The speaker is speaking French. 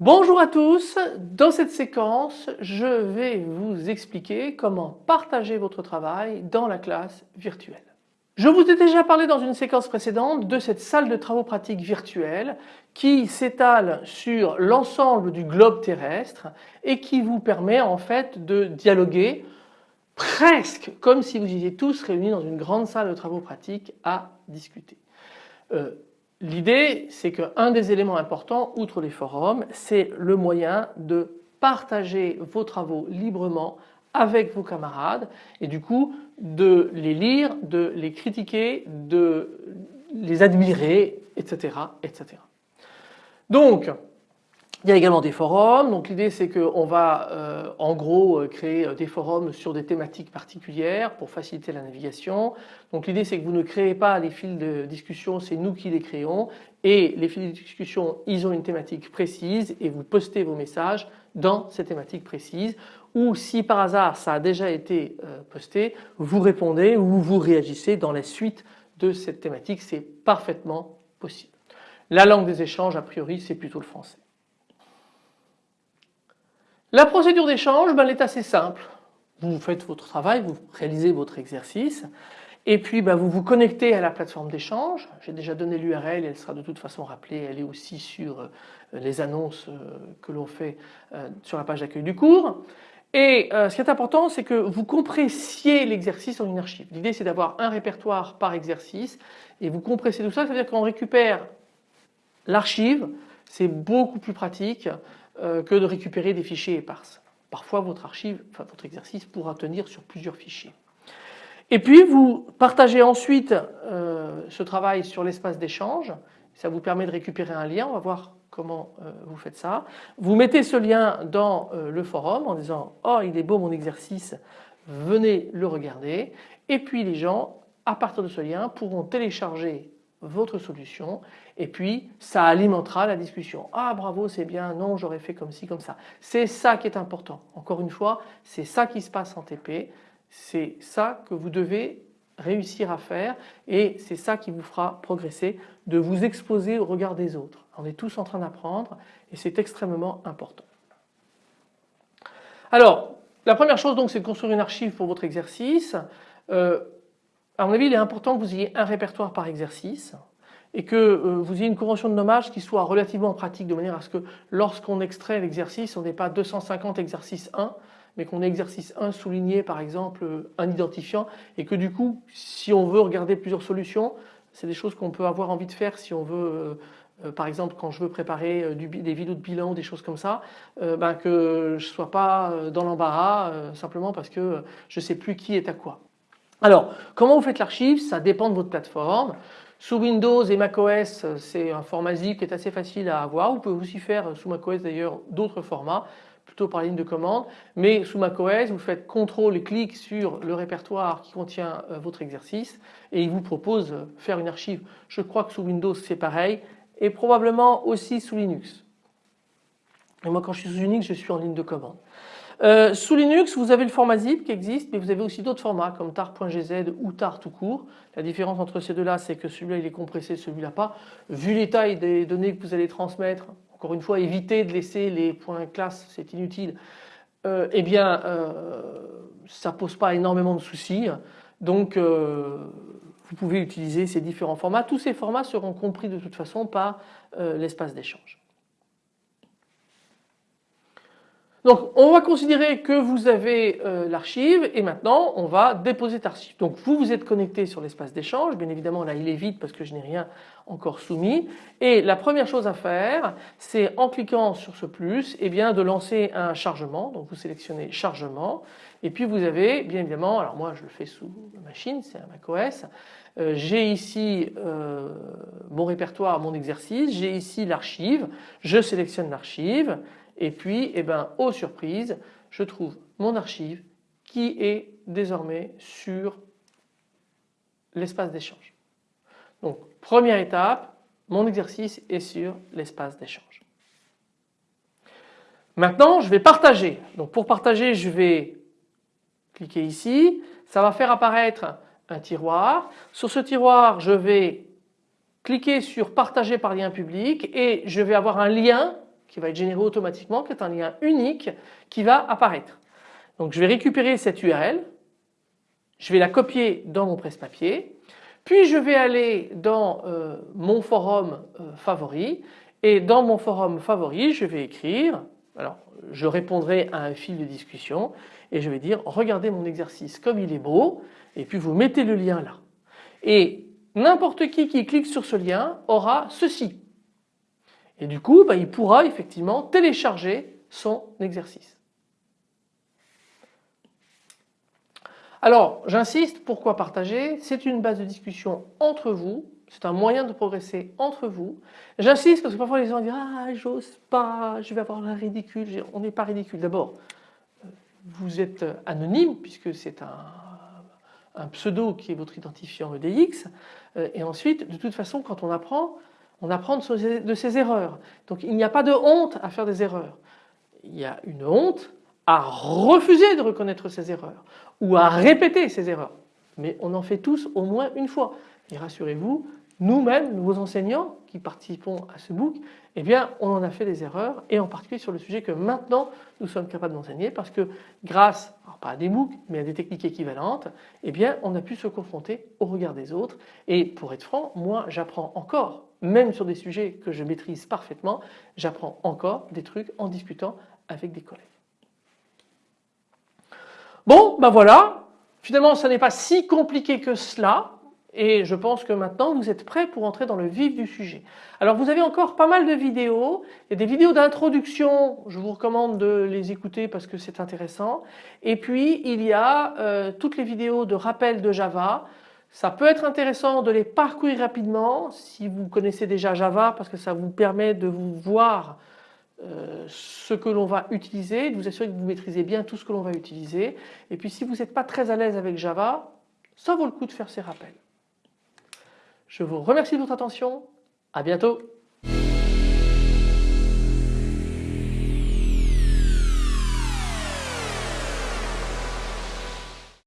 Bonjour à tous, dans cette séquence je vais vous expliquer comment partager votre travail dans la classe virtuelle. Je vous ai déjà parlé dans une séquence précédente de cette salle de travaux pratiques virtuelle qui s'étale sur l'ensemble du globe terrestre et qui vous permet en fait de dialoguer presque comme si vous étiez tous réunis dans une grande salle de travaux pratiques à discuter. Euh, L'idée c'est qu'un des éléments importants outre les forums c'est le moyen de partager vos travaux librement avec vos camarades et du coup de les lire, de les critiquer, de les admirer etc. etc. Donc il y a également des forums, donc l'idée c'est qu'on va euh, en gros euh, créer euh, des forums sur des thématiques particulières pour faciliter la navigation. Donc l'idée c'est que vous ne créez pas les fils de discussion, c'est nous qui les créons et les fils de discussion ils ont une thématique précise et vous postez vos messages dans ces thématiques précises ou si par hasard ça a déjà été posté, vous répondez ou vous réagissez dans la suite de cette thématique, c'est parfaitement possible. La langue des échanges a priori c'est plutôt le français. La procédure d'échange, ben, elle est assez simple. Vous faites votre travail, vous réalisez votre exercice et puis ben, vous vous connectez à la plateforme d'échange. J'ai déjà donné l'URL, elle sera de toute façon rappelée, elle est aussi sur euh, les annonces euh, que l'on fait euh, sur la page d'accueil du cours. Et ce qui est important, c'est que vous compressiez l'exercice en une archive. L'idée, c'est d'avoir un répertoire par exercice et vous compressez tout ça, c'est-à-dire qu'on récupère l'archive, c'est beaucoup plus pratique que de récupérer des fichiers éparses. Parfois votre archive, votre exercice pourra tenir sur plusieurs fichiers. Et puis vous partagez ensuite euh, ce travail sur l'espace d'échange. Ça vous permet de récupérer un lien. On va voir comment euh, vous faites ça. Vous mettez ce lien dans le forum en disant « Oh il est beau mon exercice, venez le regarder ». Et puis les gens à partir de ce lien pourront télécharger votre solution et puis ça alimentera la discussion. Ah bravo c'est bien, non j'aurais fait comme ci, comme ça. C'est ça qui est important. Encore une fois c'est ça qui se passe en TP, c'est ça que vous devez réussir à faire et c'est ça qui vous fera progresser de vous exposer au regard des autres. On est tous en train d'apprendre et c'est extrêmement important. Alors la première chose donc c'est de construire une archive pour votre exercice. Euh, à mon avis, il est important que vous ayez un répertoire par exercice et que euh, vous ayez une convention de nommage qui soit relativement pratique de manière à ce que lorsqu'on extrait l'exercice, on n'ait pas 250 exercices 1 mais qu'on ait exercice 1 souligné par exemple un identifiant et que du coup si on veut regarder plusieurs solutions c'est des choses qu'on peut avoir envie de faire si on veut euh, euh, par exemple quand je veux préparer des vidéos de bilan, des choses comme ça, ben, que je ne sois pas dans l'embarras simplement parce que je ne sais plus qui est à quoi. Alors, comment vous faites l'archive? Ça dépend de votre plateforme. Sous Windows et macOS, c'est un format zip qui est assez facile à avoir. Vous pouvez aussi faire sous macOS d'ailleurs d'autres formats, plutôt par ligne de commande. Mais sous macOS, vous faites CTRL et clic sur le répertoire qui contient euh, votre exercice et il vous propose de faire une archive. Je crois que sous Windows c'est pareil et probablement aussi sous Linux. Et moi quand je suis sous Unix, je suis en ligne de commande. Euh, sous Linux, vous avez le format zip qui existe, mais vous avez aussi d'autres formats comme tar.gz ou tar tout court. La différence entre ces deux-là, c'est que celui-là il est compressé, celui-là pas. Vu les tailles des données que vous allez transmettre, encore une fois, évitez de laisser les points classe, c'est inutile. Euh, eh bien, euh, ça pose pas énormément de soucis. Donc, euh, vous pouvez utiliser ces différents formats. Tous ces formats seront compris de toute façon par l'espace d'échange. Donc on va considérer que vous avez euh, l'archive et maintenant on va déposer cette archive. Donc vous vous êtes connecté sur l'espace d'échange, bien évidemment là il est vide parce que je n'ai rien encore soumis. Et la première chose à faire c'est en cliquant sur ce plus eh bien de lancer un chargement. Donc vous sélectionnez chargement. Et puis vous avez bien évidemment, alors moi je le fais sous machine, c'est un macOS, euh, j'ai ici euh, mon répertoire, mon exercice, j'ai ici l'archive, je sélectionne l'archive et puis, eh ben, aux surprises, je trouve mon archive qui est désormais sur l'espace d'échange. Donc première étape, mon exercice est sur l'espace d'échange. Maintenant je vais partager. Donc pour partager je vais cliquer ici, ça va faire apparaître un tiroir. Sur ce tiroir je vais cliquer sur partager par lien public et je vais avoir un lien qui va être généré automatiquement, qui est un lien unique qui va apparaître. Donc je vais récupérer cette URL, je vais la copier dans mon presse-papier, puis je vais aller dans euh, mon forum euh, favori et dans mon forum favori je vais écrire, alors je répondrai à un fil de discussion et je vais dire regardez mon exercice comme il est beau et puis vous mettez le lien là. Et n'importe qui qui clique sur ce lien aura ceci. Et du coup bah, il pourra effectivement télécharger son exercice. Alors j'insiste, pourquoi partager? C'est une base de discussion entre vous, c'est un moyen de progresser entre vous. J'insiste parce que parfois les gens disent ah j'ose pas, je vais avoir la ridicule. On n'est pas ridicule. D'abord, euh, vous êtes anonyme puisque c'est un, pseudo qui est votre identifiant EDX. Euh, et ensuite, de toute façon, quand on apprend, on apprend de ses erreurs. Donc il n'y a pas de honte à faire des erreurs. Il y a une honte à refuser de reconnaître ses erreurs ou à répéter ses erreurs. Mais on en fait tous au moins une fois. Et rassurez-vous, nous-mêmes, nous, vos enseignants qui participons à ce book, eh bien on en a fait des erreurs et en particulier sur le sujet que maintenant nous sommes capables d'enseigner parce que grâce, pas à des MOOC mais à des techniques équivalentes, eh bien on a pu se confronter au regard des autres et pour être franc, moi j'apprends encore, même sur des sujets que je maîtrise parfaitement, j'apprends encore des trucs en discutant avec des collègues. Bon, ben voilà, finalement ça n'est pas si compliqué que cela et je pense que maintenant vous êtes prêts pour entrer dans le vif du sujet. Alors vous avez encore pas mal de vidéos, il y a des vidéos d'introduction, je vous recommande de les écouter parce que c'est intéressant. Et puis il y a euh, toutes les vidéos de rappel de Java. Ça peut être intéressant de les parcourir rapidement si vous connaissez déjà Java parce que ça vous permet de vous voir euh, ce que l'on va utiliser, de vous assurer que vous maîtrisez bien tout ce que l'on va utiliser. Et puis si vous n'êtes pas très à l'aise avec Java, ça vaut le coup de faire ces rappels. Je vous remercie de votre attention, à bientôt